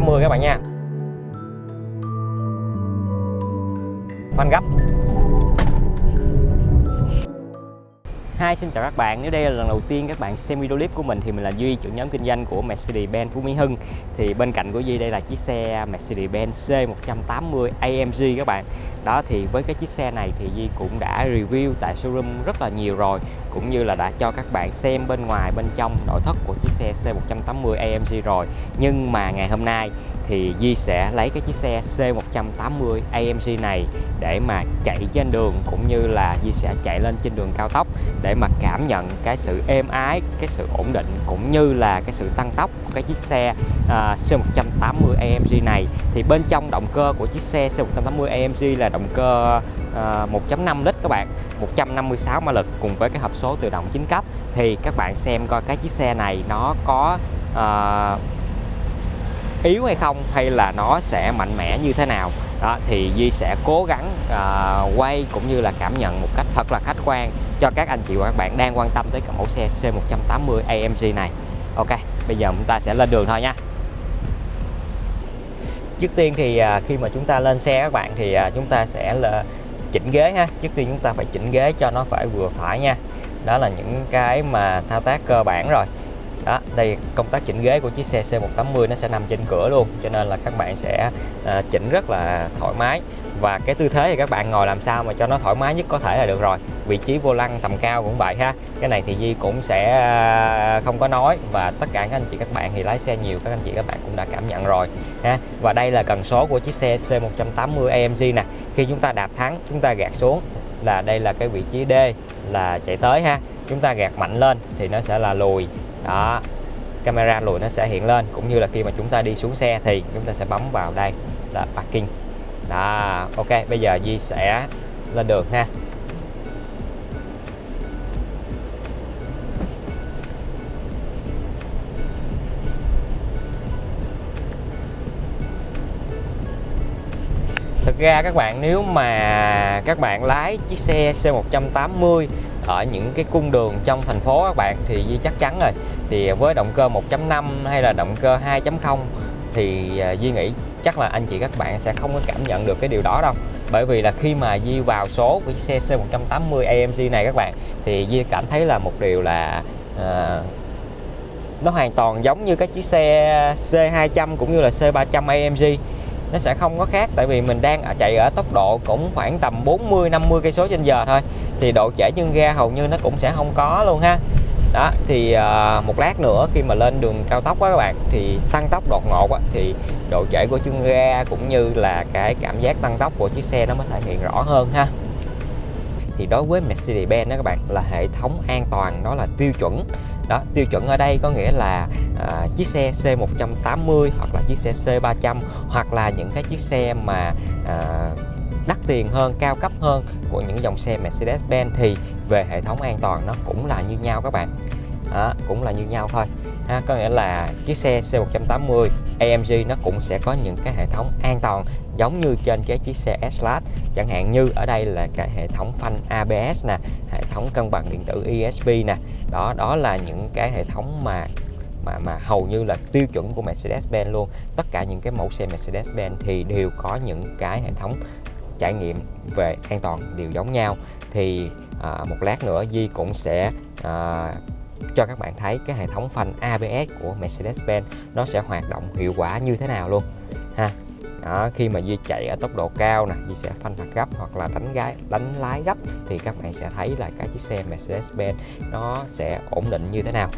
180 các bạn nha phanh gấp Hi, xin chào các bạn. Nếu đây là lần đầu tiên các bạn xem video clip của mình thì mình là Duy, trưởng nhóm kinh doanh của Mercedes-Benz Phú Mỹ Hưng. Thì bên cạnh của Duy đây là chiếc xe Mercedes-Benz C180 AMG các bạn. Đó thì với cái chiếc xe này thì Duy cũng đã review tại showroom rất là nhiều rồi, cũng như là đã cho các bạn xem bên ngoài bên trong nội thất của chiếc xe C180 AMG rồi. Nhưng mà ngày hôm nay thì Di sẽ lấy cái chiếc xe C180 AMG này để mà chạy trên đường cũng như là Di sẽ chạy lên trên đường cao tốc để mà cảm nhận cái sự êm ái, cái sự ổn định cũng như là cái sự tăng tốc của cái chiếc xe uh, C180 AMG này thì bên trong động cơ của chiếc xe C180 AMG là động cơ 1.5 lít các bạn 156 mã lực cùng với cái hộp số tự động 9 cấp. Thì các bạn xem coi cái chiếc xe này nó có uh, yếu hay không hay là nó sẽ mạnh mẽ như thế nào. Đó thì Di sẽ cố gắng uh, quay cũng như là cảm nhận một cách thật là khách quan cho các anh chị và các bạn đang quan tâm tới cái mẫu xe C180 AMG này. Ok bây giờ chúng ta sẽ lên đường thôi nha. Trước tiên thì uh, khi mà chúng ta lên xe các bạn thì uh, chúng ta sẽ là chỉnh ghế ha trước tiên chúng ta phải chỉnh ghế cho nó phải vừa phải nha. Đó là những cái mà thao tác cơ bản rồi. Đó đây công tác chỉnh ghế của chiếc xe C180 nó sẽ nằm trên cửa luôn cho nên là các bạn sẽ à, chỉnh rất là thoải mái. Và cái tư thế thì các bạn ngồi làm sao mà cho nó thoải mái nhất có thể là được rồi. Vị trí vô lăng tầm cao cũng vậy ha. Cái này thì Di cũng sẽ à, không có nói và tất cả các anh chị các bạn thì lái xe nhiều các anh chị các bạn cũng đã cảm nhận rồi ha. Và đây là cần số của chiếc xe C180 AMG nè khi chúng ta đạp thắng, chúng ta gạt xuống, là đây là cái vị trí D là chạy tới ha. Chúng ta gạt mạnh lên thì nó sẽ là lùi. Đó, camera lùi nó sẽ hiện lên. Cũng như là khi mà chúng ta đi xuống xe thì chúng ta sẽ bấm vào đây là parking. Đó, ok, bây giờ Di sẽ lên đường ha. Ra các bạn nếu mà các bạn lái chiếc xe C180 ở những cái cung đường trong thành phố các bạn thì Di chắc chắn rồi. Thì với động cơ 1.5 hay là động cơ 2.0 thì à, Duy Di nghĩ chắc là anh chị các bạn sẽ không có cảm nhận được cái điều đó đâu. Bởi vì là khi mà Di vào số của xe C180 AMG này các bạn thì Di cảm thấy là một điều là à, nó hoàn toàn giống như cái chiếc xe C200 cũng như là C300 AMG nó sẽ không có khác tại vì mình đang chạy ở tốc độ cũng khoảng tầm 40 50 cây số trên giờ thôi. Thì độ trễ chân ga hầu như nó cũng sẽ không có luôn ha. Đó thì uh, một lát nữa khi mà lên đường cao tốc á các bạn thì tăng tốc đột ngột á, thì độ trễ của chân ga cũng như là cái cảm giác tăng tốc của chiếc xe nó mới thể hiện rõ hơn ha. Thì đối với Mercedes-Benz đó các bạn là hệ thống an toàn đó là tiêu chuẩn đó tiêu chuẩn ở đây có nghĩa là à, chiếc xe C180 hoặc là chiếc xe C300 hoặc là những cái chiếc xe mà à, đắt tiền hơn cao cấp hơn của những dòng xe Mercedes-Benz thì về hệ thống an toàn nó cũng là như nhau các bạn đó, cũng là như nhau thôi. Ha, có nghĩa là chiếc xe C180 AMG nó cũng sẽ có những cái hệ thống an toàn giống như trên cái chiếc xe S-Class chẳng hạn như ở đây là cái hệ thống phanh ABS nè hệ thống cân bằng điện tử ESP nè. Đó đó là những cái hệ thống mà mà mà hầu như là tiêu chuẩn của Mercedes-Benz luôn. Tất cả những cái mẫu xe Mercedes-Benz thì đều có những cái hệ thống trải nghiệm về an toàn đều giống nhau. Thì à, một lát nữa Di cũng sẽ à, cho các bạn thấy cái hệ thống phanh ABS của Mercedes-Benz nó sẽ hoạt động hiệu quả như thế nào luôn ha. Đó, khi mà Di chạy ở tốc độ cao nè Di sẽ phanh thật gấp hoặc là đánh gái đánh lái gấp thì các bạn sẽ thấy là cái chiếc xe Mercedes-Benz nó sẽ ổn định như thế nào.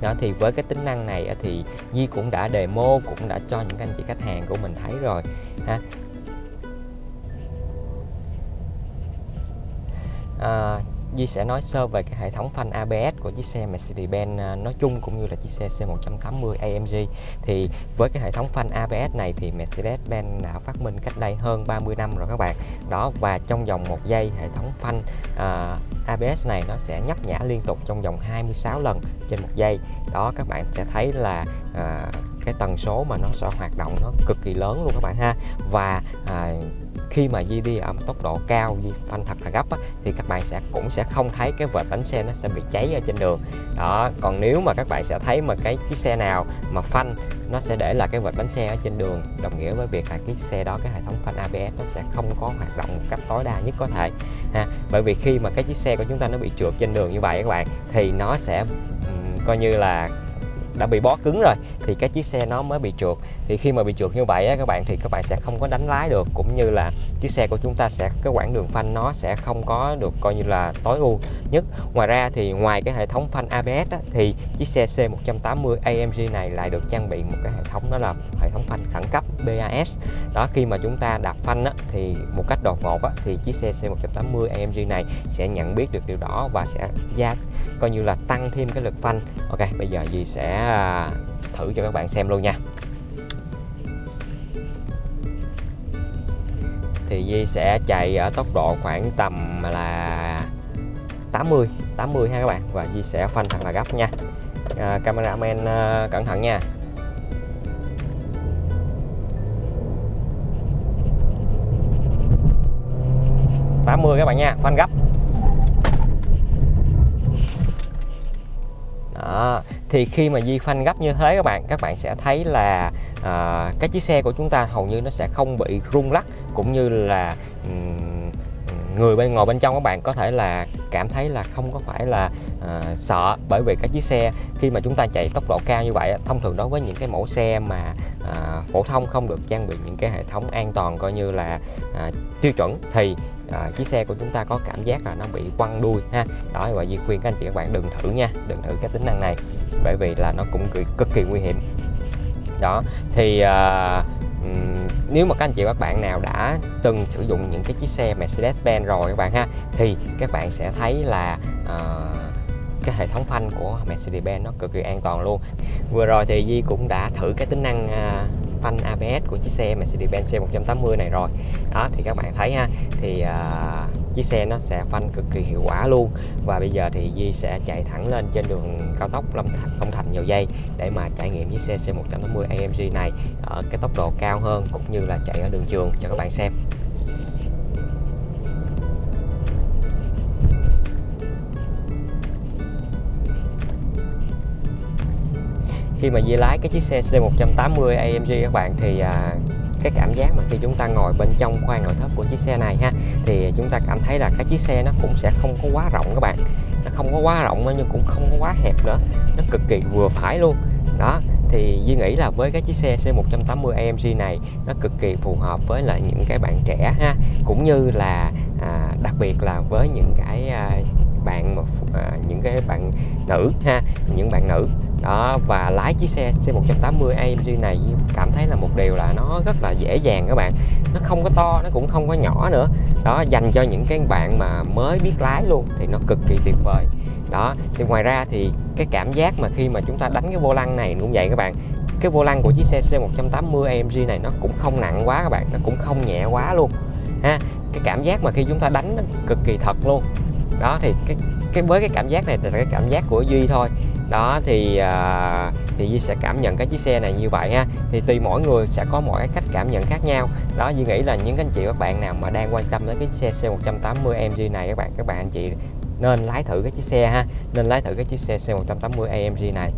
Đó thì với cái tính năng này thì Di cũng đã demo cũng đã cho những anh chị khách hàng của mình thấy rồi ha. À, Di sẽ nói sơ về cái hệ thống phanh ABS của chiếc xe Mercedes-Benz à, nói chung cũng như là chiếc xe C180 AMG thì với cái hệ thống phanh ABS này thì Mercedes-Benz đã phát minh cách đây hơn 30 năm rồi các bạn. Đó và trong vòng một giây hệ thống phanh à, ABS này nó sẽ nhấp nhả liên tục trong vòng 26 lần trên một giây. Đó các bạn sẽ thấy là à, cái tần số mà nó sẽ hoạt động nó cực kỳ lớn luôn các bạn ha. Và à, khi mà Di đi ở một tốc độ cao Di phanh thật là gấp á, thì các bạn sẽ cũng sẽ không thấy cái vệt bánh xe nó sẽ bị cháy ở trên đường. Đó còn nếu mà các bạn sẽ thấy mà cái chiếc xe nào mà phanh nó sẽ để là cái vệt bánh xe ở trên đường. Đồng nghĩa với việc là cái xe đó cái hệ thống phanh ABS nó sẽ không có hoạt động một cách tối đa nhất có thể ha. Bởi vì khi mà cái chiếc xe của chúng ta nó bị trượt trên đường như vậy các bạn thì nó sẽ um, coi như là đã bị bó cứng rồi thì cái chiếc xe nó mới bị trượt. Thì khi mà bị trượt như vậy á, các bạn thì các bạn sẽ không có đánh lái được cũng như là chiếc xe của chúng ta sẽ cái quãng đường phanh nó sẽ không có được coi như là tối ưu nhất. Ngoài ra thì ngoài cái hệ thống phanh ABS á, thì chiếc xe C180 AMG này lại được trang bị một cái hệ thống đó là hệ thống phanh khẩn cấp BAS đó khi mà chúng ta đạp phanh á, thì một cách đột ngột á, thì chiếc xe C180 AMG này sẽ nhận biết được điều đó và sẽ gia coi như là tăng thêm cái lực phanh. Ok bây giờ gì sẽ À, thử cho các bạn xem luôn nha. Thì Di sẽ chạy ở tốc độ khoảng tầm là 80 80 ha các bạn. Và Di sẽ phanh thật là gấp nha. À, cameraman à, cẩn thận nha. tám mươi các bạn nha phanh gấp. Đó. Thì khi mà di phanh gấp như thế các bạn các bạn sẽ thấy là à, cái chiếc xe của chúng ta hầu như nó sẽ không bị rung lắc cũng như là um, người bên ngồi bên trong các bạn có thể là cảm thấy là không có phải là uh, sợ bởi vì cái chiếc xe khi mà chúng ta chạy tốc độ cao như vậy thông thường đối với những cái mẫu xe mà uh, phổ thông không được trang bị những cái hệ thống an toàn coi như là uh, tiêu chuẩn thì à, chiếc xe của chúng ta có cảm giác là nó bị quăng đuôi ha. Đó và Di khuyên các anh chị các bạn đừng thử nha đừng thử cái tính năng này bởi vì là nó cũng cực kỳ nguy hiểm. Đó thì à, nếu mà các anh chị các bạn nào đã từng sử dụng những cái chiếc xe Mercedes-Benz rồi các bạn ha thì các bạn sẽ thấy là uh, cái hệ thống phanh của Mercedes-Benz nó cực kỳ an toàn luôn. Vừa rồi thì Di cũng đã thử cái tính năng uh, phanh ABS của chiếc xe Mercedes-Benz C180 này rồi. Đó thì các bạn thấy ha thì uh, chiếc xe nó sẽ phanh cực kỳ hiệu quả luôn. Và bây giờ thì Di sẽ chạy thẳng lên trên đường cao tốc Long Thành, Long Thành nhiều dây để mà trải nghiệm chiếc xe C180 AMG này ở cái tốc độ cao hơn cũng như là chạy ở đường trường cho các bạn xem. Khi mà Di lái cái chiếc xe C180 AMG các bạn thì à, cái cảm giác mà khi chúng ta ngồi bên trong khoang nội thất của chiếc xe này ha thì chúng ta cảm thấy là cái chiếc xe nó cũng sẽ không có quá rộng các bạn. Nó không có quá rộng nhưng cũng không có quá hẹp nữa. Nó cực kỳ vừa phải luôn. Đó thì Duy nghĩ là với cái chiếc xe C180 AMG này nó cực kỳ phù hợp với lại những cái bạn trẻ ha. Cũng như là à, đặc biệt là với những cái à, bạn mà à, những cái bạn nữ ha những bạn nữ đó, và lái chiếc xe C180 AMG này cảm thấy là một điều là nó rất là dễ dàng các bạn. Nó không có to, nó cũng không có nhỏ nữa. Đó, dành cho những cái bạn mà mới biết lái luôn thì nó cực kỳ tuyệt vời. Đó, thì ngoài ra thì cái cảm giác mà khi mà chúng ta đánh cái vô lăng này cũng vậy các bạn. Cái vô lăng của chiếc xe C180 AMG này nó cũng không nặng quá các bạn, nó cũng không nhẹ quá luôn. Ha, cái cảm giác mà khi chúng ta đánh nó cực kỳ thật luôn. Đó, thì cái cái, với cái cảm giác này là cái cảm giác của duy thôi đó thì à, thì Duy sẽ cảm nhận cái chiếc xe này như vậy ha. Thì tùy mỗi người sẽ có mỗi cái cách cảm nhận khác nhau. Đó Duy nghĩ là những anh chị các bạn nào mà đang quan tâm đến cái xe C180 AMG này các bạn các bạn anh chị nên lái thử cái chiếc xe ha nên lái thử cái chiếc xe C180 AMG này.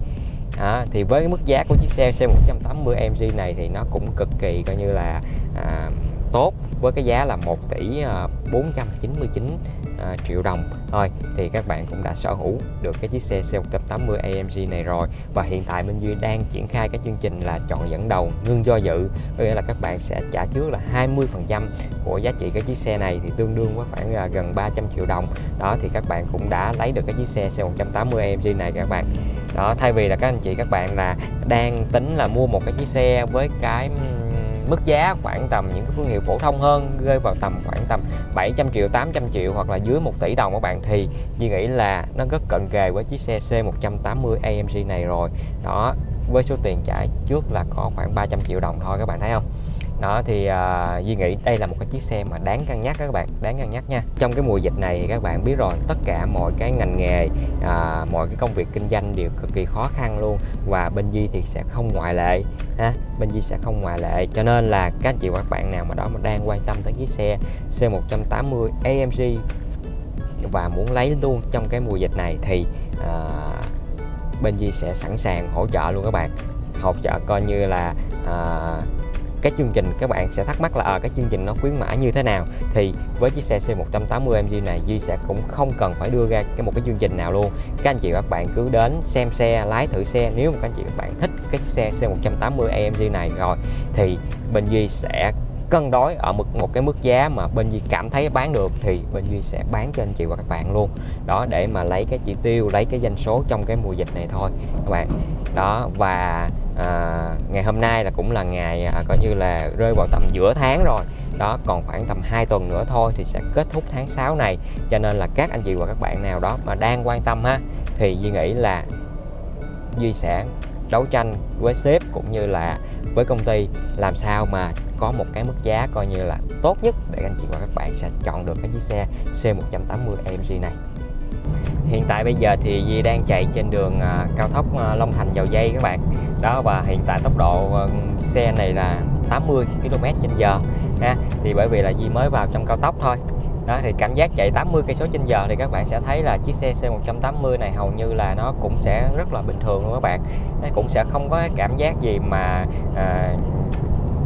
À, thì với cái mức giá của chiếc xe C180 AMG này thì nó cũng cực kỳ coi như là à, tốt với cái giá là 1 tỷ à, 499 à, triệu đồng thôi, thì các bạn cũng đã sở hữu được cái chiếc xe C180 AMG này rồi. Và hiện tại Minh Duy đang triển khai cái chương trình là chọn dẫn đầu ngưng do dự. Có nghĩa là các bạn sẽ trả trước là 20 phần trăm của giá trị cái chiếc xe này thì tương đương với khoảng là gần 300 triệu đồng. Đó, thì các bạn cũng đã lấy được cái chiếc xe C180 AMG này các bạn. Đó, thay vì là các anh chị các bạn là đang tính là mua một cái chiếc xe với cái mức giá khoảng tầm những cái thương hiệu phổ thông hơn, rơi vào tầm khoảng tầm 700 triệu 800 triệu hoặc là dưới 1 tỷ đồng các bạn, thì Duy nghĩ là nó rất cận kề với chiếc xe C180 AMG này rồi. Đó, với số tiền trả trước là có khoảng 300 triệu đồng thôi, các bạn thấy không? Đó thì uh, Duy nghĩ đây là một cái chiếc xe mà đáng cân nhắc các bạn đáng cân nhắc nha. Trong cái mùa dịch này thì các bạn biết rồi tất cả mọi cái ngành nghề uh, mọi cái công việc kinh doanh đều cực kỳ khó khăn luôn. Và bên Duy thì sẽ không ngoại lệ ha bên Duy sẽ không ngoại lệ. Cho nên là các anh chị và các bạn nào mà đó mà đang quan tâm tới chiếc xe C180 AMG và muốn lấy luôn trong cái mùa dịch này thì uh, bên Duy sẽ sẵn sàng hỗ trợ luôn các bạn. Hỗ trợ coi như là uh, cái chương trình các bạn sẽ thắc mắc là à, cái chương trình nó khuyến mãi như thế nào? Thì với chiếc xe C180 MG này Duy sẽ cũng không cần phải đưa ra cái một cái chương trình nào luôn. Các anh chị và các bạn cứ đến xem xe lái thử xe. Nếu mà các anh chị các bạn thích cái xe C180 AMG này rồi thì bên Duy sẽ cân đối ở một một cái mức giá mà bên Duy cảm thấy bán được thì bên Duy sẽ bán cho anh chị và các bạn luôn. Đó để mà lấy cái chỉ tiêu lấy cái doanh số trong cái mùa dịch này thôi các bạn. Đó và à, ngày hôm nay là cũng là ngày à, coi như là rơi vào tầm giữa tháng rồi. Đó còn khoảng tầm 2 tuần nữa thôi thì sẽ kết thúc tháng 6 này. Cho nên là các anh chị và các bạn nào đó mà đang quan tâm ha thì Duy nghĩ là Duy sẽ đấu tranh với sếp cũng như là với công ty làm sao mà có một cái mức giá coi như là tốt nhất để anh chị và các bạn sẽ chọn được cái chiếc xe C180 AMG này. Hiện tại bây giờ thì Di đang chạy trên đường à, cao tốc à, Long Thành dầu dây các bạn. Đó và hiện tại tốc độ ờ, xe này là 80 km h ha. Thì bởi vì là Di mới vào trong cao tốc thôi. Đó thì cảm giác chạy 80 cây số trên giờ thì các bạn sẽ thấy là chiếc xe C180 này hầu như là nó cũng sẽ rất là bình thường luôn các bạn. Nó cũng sẽ không có cảm giác gì mà à,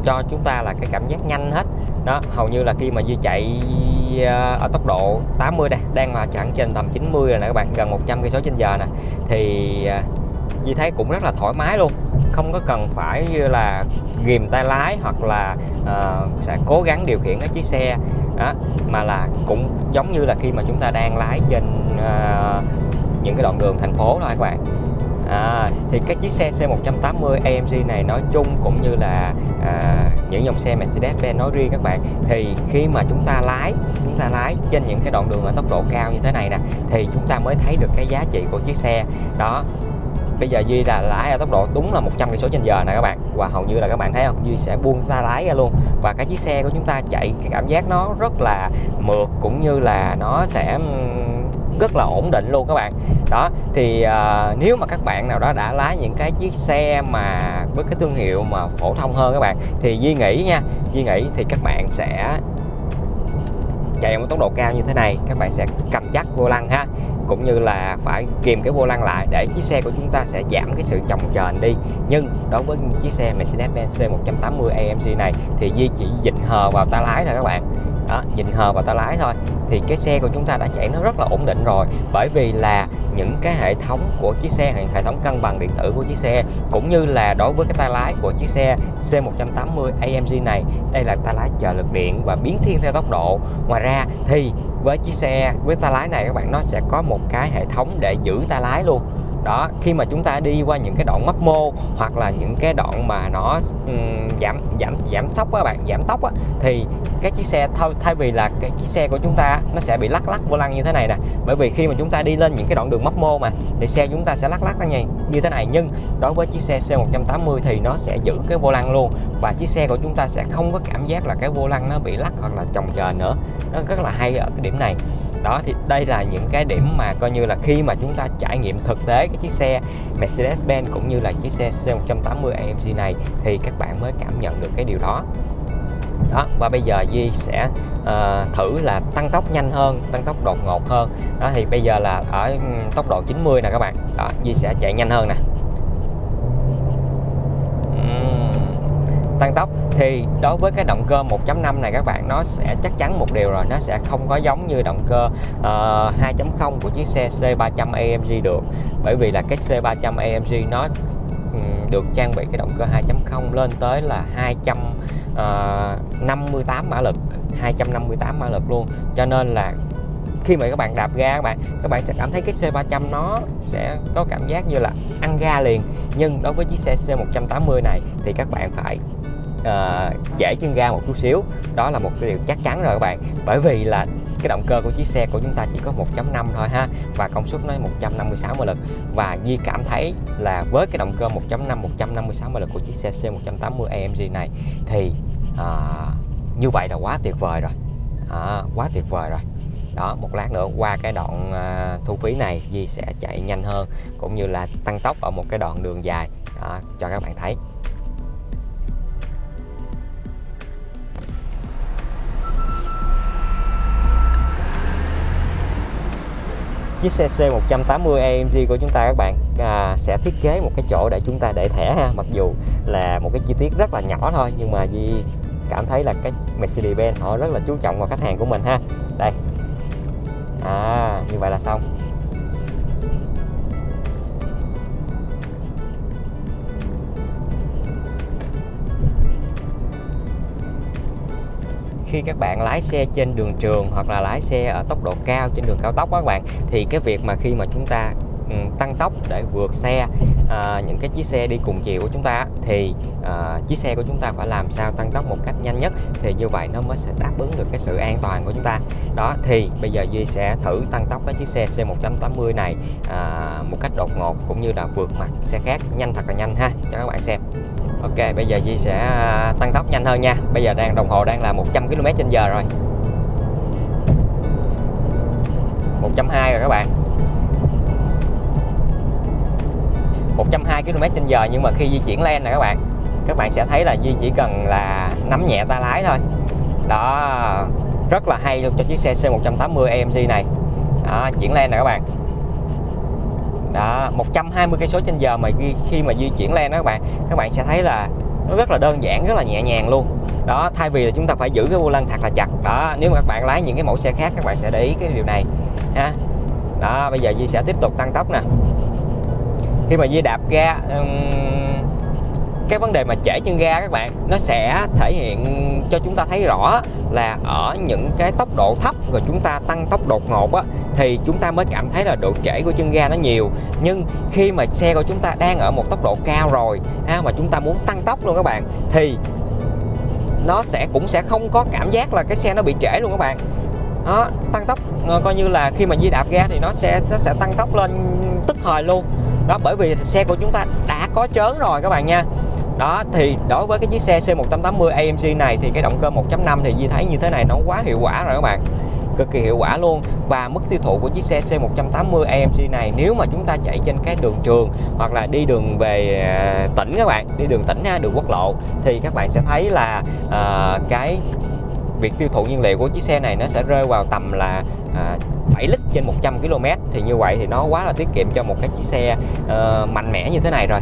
cho chúng ta là cái cảm giác nhanh hết. Đó hầu như là khi mà Duy chạy ờ, ở tốc độ 80 đây đang mà chẳng trên tầm 90 rồi nè các bạn gần 100 cây số trên giờ nè thì như Duy thấy cũng rất là thoải mái luôn. Không có cần phải như là ghìm tay lái hoặc là uh, sẽ cố gắng điều khiển cái chiếc xe. Đó mà là cũng giống như là khi mà chúng ta đang lái trên uh, những cái đoạn đường thành phố thôi các bạn à, thì cái chiếc xe C180 AMG này nói chung cũng như là à, những dòng xe Mercedes-Benz nói riêng các bạn thì khi mà chúng ta lái chúng ta lái trên những cái đoạn đường ở tốc độ cao như thế này nè thì chúng ta mới thấy được cái giá trị của chiếc xe. Đó bây giờ Duy là lái ở tốc độ đúng là 100 cây số trên giờ nè các bạn và hầu như là các bạn thấy không? Duy sẽ buông ta lái ra luôn. Và cái chiếc xe của chúng ta chạy cái cảm giác nó rất là mượt cũng như là nó sẽ rất là ổn định luôn các bạn. Đó thì uh, nếu mà các bạn nào đó đã lái những cái chiếc xe mà với cái thương hiệu mà phổ thông hơn các bạn thì Duy nghĩ nha Duy nghĩ thì các bạn sẽ chạy một tốc độ cao như thế này các bạn sẽ cầm chắc vô lăng ha. Cũng như là phải kìm cái vô lăng lại để chiếc xe của chúng ta sẽ giảm cái sự chồng chờn đi. Nhưng đối với chiếc xe Mercedes-Benz C180 AMG này thì Di chỉ dịnh hờ vào tay lái thôi các bạn. Đó dịnh hờ vào tay lái thôi thì cái xe của chúng ta đã chạy nó rất là ổn định rồi. Bởi vì là những cái hệ thống của chiếc xe, hệ thống cân bằng điện tử của chiếc xe, cũng như là đối với cái tay lái của chiếc xe C180 AMG này, đây là tay lái trợ lực điện và biến thiên theo tốc độ. Ngoài ra thì với chiếc xe, với tay lái này các bạn, nó sẽ có một cái hệ thống để giữ tay lái luôn đó khi mà chúng ta đi qua những cái đoạn mấp mô hoặc là những cái đoạn mà nó um, giảm giảm giảm tốc các bạn giảm tốc á, thì cái chiếc xe thay, thay vì là cái chiếc xe của chúng ta nó sẽ bị lắc lắc vô lăng như thế này nè. Bởi vì khi mà chúng ta đi lên những cái đoạn đường mấp mô mà thì xe chúng ta sẽ lắc lắc như, như thế này. Nhưng đối với chiếc xe C180 thì nó sẽ giữ cái vô lăng luôn và chiếc xe của chúng ta sẽ không có cảm giác là cái vô lăng nó bị lắc hoặc là chồng chờ nữa. Nó rất là hay ở cái điểm này đó thì đây là những cái điểm mà coi như là khi mà chúng ta trải nghiệm thực tế cái chiếc xe Mercedes-Benz cũng như là chiếc xe C180 AMG này thì các bạn mới cảm nhận được cái điều đó. Đó và bây giờ Di sẽ uh, thử là tăng tốc nhanh hơn tăng tốc đột ngột hơn. Đó thì bây giờ là ở ừ, tốc độ 90 nè các bạn. Đó Di sẽ chạy nhanh hơn nè. Tăng tốc. Thì đối với cái động cơ 1.5 này các bạn nó sẽ chắc chắn một điều rồi nó sẽ không có giống như động cơ ờ, uh, 2.0 của chiếc xe C300 AMG được. Bởi vì là cái C300 AMG nó um, được trang bị cái động cơ 2.0 lên tới là 258 ờ, mã lực 258 mã lực luôn. Cho nên là khi mà các bạn đạp ga các bạn các bạn sẽ cảm thấy cái C300 nó sẽ có cảm giác như là ăn ga liền. Nhưng đối với chiếc xe C180 này thì các bạn phải uh, trễ chân ga một chút xíu. Đó là một cái điều chắc chắn rồi các bạn. Bởi vì là cái động cơ của chiếc xe của chúng ta chỉ có 1.5 thôi ha và công suất nó 156 mã lực. Và Di cảm thấy là với cái động cơ 1.5 156 mã lực của chiếc xe C180 AMG này thì à, như vậy là quá tuyệt vời rồi. À, quá tuyệt vời rồi. Đó một lát nữa qua cái đoạn à, thu phí này Di sẽ chạy nhanh hơn cũng như là tăng tốc ở một cái đoạn đường dài. Đó, cho các bạn thấy. Chiếc xe C180 AMG của chúng ta các bạn à, sẽ thiết kế một cái chỗ để chúng ta để thẻ ha. Mặc dù là một cái chi tiết rất là nhỏ thôi nhưng mà Di cảm thấy là cái Mercedes-Benz họ rất là chú trọng vào khách hàng của mình ha. Đây. À như vậy là xong. Khi các bạn lái xe trên đường trường hoặc là lái xe ở tốc độ cao trên đường cao tốc đó các bạn thì cái việc mà khi mà chúng ta ừ, tăng tốc để vượt xe à, những cái chiếc xe đi cùng chiều của chúng ta thì à, chiếc xe của chúng ta phải làm sao tăng tốc một cách nhanh nhất thì như vậy nó mới sẽ đáp ứng được cái sự an toàn của chúng ta. Đó thì bây giờ Duy sẽ thử tăng tốc cái chiếc xe C180 này à, một cách đột ngột cũng như là vượt mặt xe khác nhanh thật là nhanh ha. Cho các bạn xem. Ok bây giờ Di sẽ à, tăng tốc nhanh hơn nha. Bây giờ đang đồng hồ đang là 100 km h rồi. 120 rồi các bạn. 120 km h nhưng mà khi di chuyển lên nè các bạn các bạn sẽ thấy là Di chỉ cần là nắm nhẹ tay lái thôi. Đó rất là hay luôn cho chiếc xe C180 AMG này. Đó, chuyển lên nè các bạn đó 120 cây số trên giờ mà khi mà di chuyển lên đó các bạn các bạn sẽ thấy là nó rất là đơn giản, rất là nhẹ nhàng luôn. Đó, thay vì là chúng ta phải giữ cái vô lăng thật là chặt. Đó, nếu mà các bạn lái những cái mẫu xe khác, các bạn sẽ để ý cái điều này, ha. Đó, bây giờ Di sẽ tiếp tục tăng tốc nè. Khi mà Di đạp ga cái vấn đề mà trễ chân ga các bạn nó sẽ thể hiện cho chúng ta thấy rõ là ở những cái tốc độ thấp rồi chúng ta tăng tốc đột ngột á thì chúng ta mới cảm thấy là độ trễ của chân ga nó nhiều. Nhưng khi mà xe của chúng ta đang ở một tốc độ cao rồi ha, mà chúng ta muốn tăng tốc luôn các bạn thì nó sẽ cũng sẽ không có cảm giác là cái xe nó bị trễ luôn các bạn. Đó tăng tốc ờ, coi như là khi mà di đạp ga thì nó sẽ nó sẽ tăng tốc lên tức thời luôn. Đó bởi vì xe của chúng ta đã có chớn rồi các bạn nha đó thì đối với cái chiếc xe C180 AMG này thì cái động cơ 1.5 thì Di thấy như thế này nó quá hiệu quả rồi các bạn. Cực kỳ hiệu quả luôn. Và mức tiêu thụ của chiếc xe C180 AMG này nếu mà chúng ta chạy trên cái đường trường hoặc là đi đường về à, tỉnh các bạn đi đường tỉnh đường quốc lộ thì các bạn sẽ thấy là uh, cái việc tiêu thụ nhiên liệu của chiếc xe này nó sẽ rơi vào tầm là à, uh, 7 lít trên 100 km thì như vậy thì nó quá là tiết kiệm cho một cái chiếc xe uh, mạnh mẽ như thế này rồi.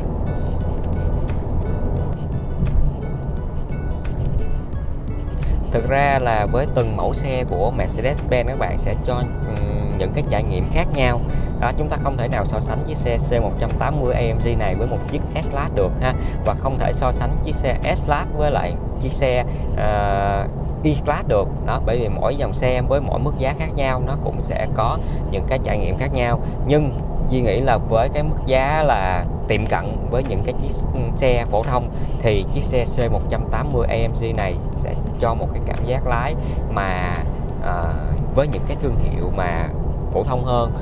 Thực ra là với từng mẫu xe của Mercedes-Benz các bạn sẽ cho ừ, những cái trải nghiệm khác nhau. Đó chúng ta không thể nào so sánh chiếc xe C180 AMG này với một chiếc S-Class được ha và không thể so sánh chiếc xe S-Class với lại chiếc xe uh, E-Class được. Đó bởi vì mỗi dòng xe với mỗi mức giá khác nhau nó cũng sẽ có những cái trải nghiệm khác nhau. Nhưng Duy nghĩ là với cái mức giá là tiệm cận với những cái chiếc xe phổ thông thì chiếc xe C180 AMG này sẽ cho một cái cảm giác lái mà à, với những cái thương hiệu mà phổ thông hơn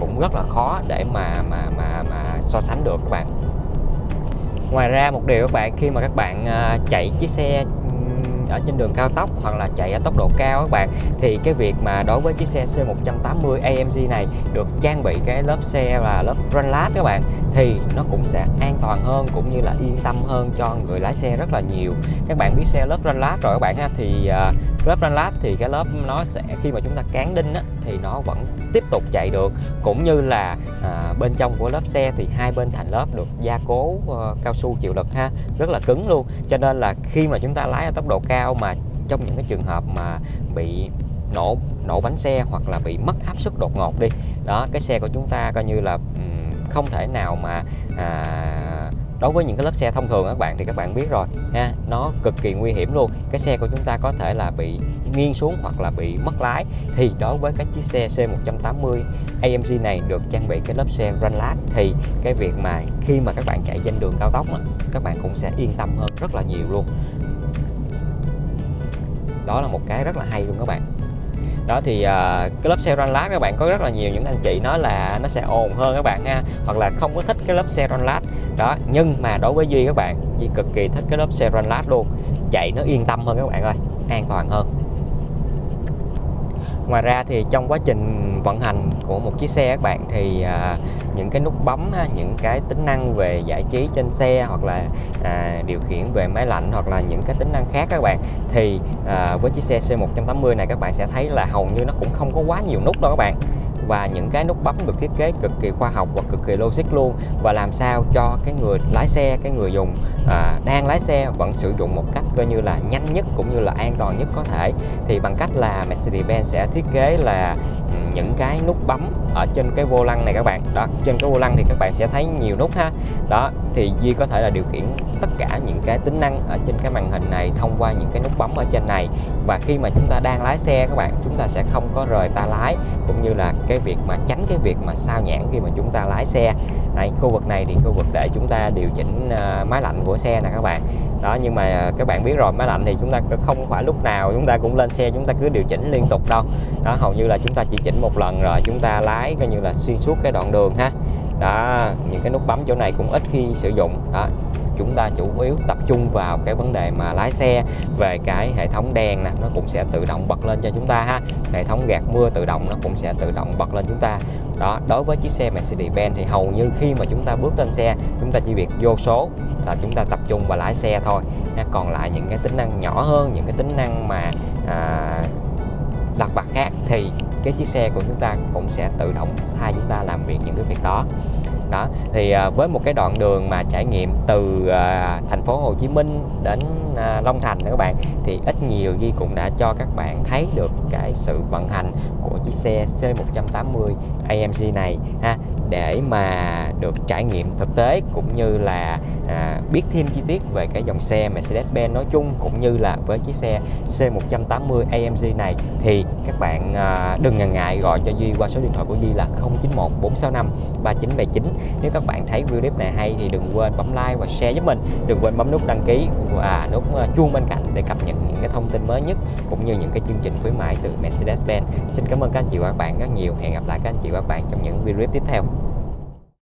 cũng rất là khó để mà mà mà mà so sánh được các bạn. Ngoài ra một điều các bạn khi mà các bạn à, chạy chiếc xe ở trên đường cao tốc hoặc là chạy ở tốc độ cao các bạn thì cái việc mà đối với chiếc xe C180 AMG này được trang bị cái lớp xe là lớp Runlat các bạn thì nó cũng sẽ an toàn hơn cũng như là yên tâm hơn cho người lái xe rất là nhiều. Các bạn biết xe lớp Runlat rồi các bạn ha thì uh, lớp run lát thì cái lớp nó sẽ khi mà chúng ta cán đinh á, thì nó vẫn tiếp tục chạy được. Cũng như là à, bên trong của lớp xe thì hai bên thành lớp được gia cố uh, cao su chịu lực ha rất là cứng luôn. Cho nên là khi mà chúng ta lái ở tốc độ cao mà trong những cái trường hợp mà bị nổ nổ bánh xe hoặc là bị mất áp suất đột ngột đi đó cái xe của chúng ta coi như là um, không thể nào mà à, đối với những cái lớp xe thông thường các bạn thì các bạn biết rồi, ha, nó cực kỳ nguy hiểm luôn. Cái xe của chúng ta có thể là bị nghiêng xuống hoặc là bị mất lái. Thì đối với cái chiếc xe C180 AMG này được trang bị cái lớp xe run lát thì cái việc mà khi mà các bạn chạy trên đường cao tốc các bạn cũng sẽ yên tâm hơn rất là nhiều luôn. Đó là một cái rất là hay luôn các bạn đó thì uh, cái lớp xe ranh lát các bạn có rất là nhiều những anh chị nói là nó sẽ ồn hơn các bạn ha hoặc là không có thích cái lớp xe ranh lát đó nhưng mà đối với Duy các bạn Duy cực kỳ thích cái lớp xe ranh lát luôn. Chạy nó yên tâm hơn các bạn ơi an toàn hơn ngoài ra thì trong quá trình vận hành của một chiếc xe các bạn thì à, những cái nút bấm những cái tính năng về giải trí trên xe hoặc là à, điều khiển về máy lạnh hoặc là những cái tính năng khác các bạn thì à, với chiếc xe C180 này các bạn sẽ thấy là hầu như nó cũng không có quá nhiều nút đâu các bạn và những cái nút bấm được thiết kế cực kỳ khoa học và cực kỳ logic luôn. Và làm sao cho cái người lái xe cái người dùng à, đang lái xe vẫn sử dụng một cách coi như là nhanh nhất cũng như là an toàn nhất có thể. Thì bằng cách là Mercedes-Benz sẽ thiết kế là những cái nút bấm ở trên cái vô lăng này các bạn. Đó, trên cái vô lăng thì các bạn sẽ thấy nhiều nút ha. Đó, thì Duy có thể là điều khiển tất cả những cái tính năng ở trên cái màn hình này thông qua những cái nút bấm ở trên này. Và khi mà chúng ta đang lái xe các bạn, chúng ta sẽ không có rời ta lái, cũng như là cái việc mà tránh cái việc mà sao nhãn khi mà chúng ta lái xe. Này khu vực này thì khu vực để chúng ta điều chỉnh à, máy lạnh của xe nè các bạn đó, nhưng mà các bạn biết rồi, máy lạnh thì chúng ta không phải lúc nào chúng ta cũng lên xe, chúng ta cứ điều chỉnh liên tục đâu. Đó, hầu như là chúng ta chỉ chỉnh một lần rồi, chúng ta lái coi như là xuyên suốt cái đoạn đường ha. Đó, những cái nút bấm chỗ này cũng ít khi sử dụng. Đó chúng ta chủ yếu tập trung vào cái vấn đề mà lái xe về cái hệ thống đèn nè nó cũng sẽ tự động bật lên cho chúng ta ha. Hệ thống gạt mưa tự động nó cũng sẽ tự động bật lên chúng ta. Đó đối với chiếc xe Mercedes-Benz thì hầu như khi mà chúng ta bước lên xe chúng ta chỉ việc vô số là chúng ta tập trung vào lái xe thôi. Còn lại những cái tính năng nhỏ hơn những cái tính năng mà à, lặt vặt khác thì cái chiếc xe của chúng ta cũng sẽ tự động thay chúng ta làm việc những cái việc đó đó thì à, với một cái đoạn đường mà trải nghiệm từ à, thành phố Hồ Chí Minh đến à, Long Thành các bạn thì ít nhiều Ghi cũng đã cho các bạn thấy được cái sự vận hành của chiếc xe C180 AMG này ha. Để mà được trải nghiệm thực tế cũng như là à, biết thêm chi tiết về cái dòng xe Mercedes-Benz nói chung cũng như là với chiếc xe C180 AMG này thì các bạn à, đừng ngần ngại gọi cho Duy qua số điện thoại của Duy là 091 465 3979 nếu các bạn thấy video clip này hay thì đừng quên bấm like và share giúp mình. Đừng quên bấm nút đăng ký và nút à, chuông bên cạnh để cập nhật những cái thông tin mới nhất cũng như những cái chương trình khuyến mại từ Mercedes-Benz. Xin cảm ơn các anh chị và các bạn rất nhiều. Hẹn gặp lại các anh chị và các bạn trong những video clip tiếp theo.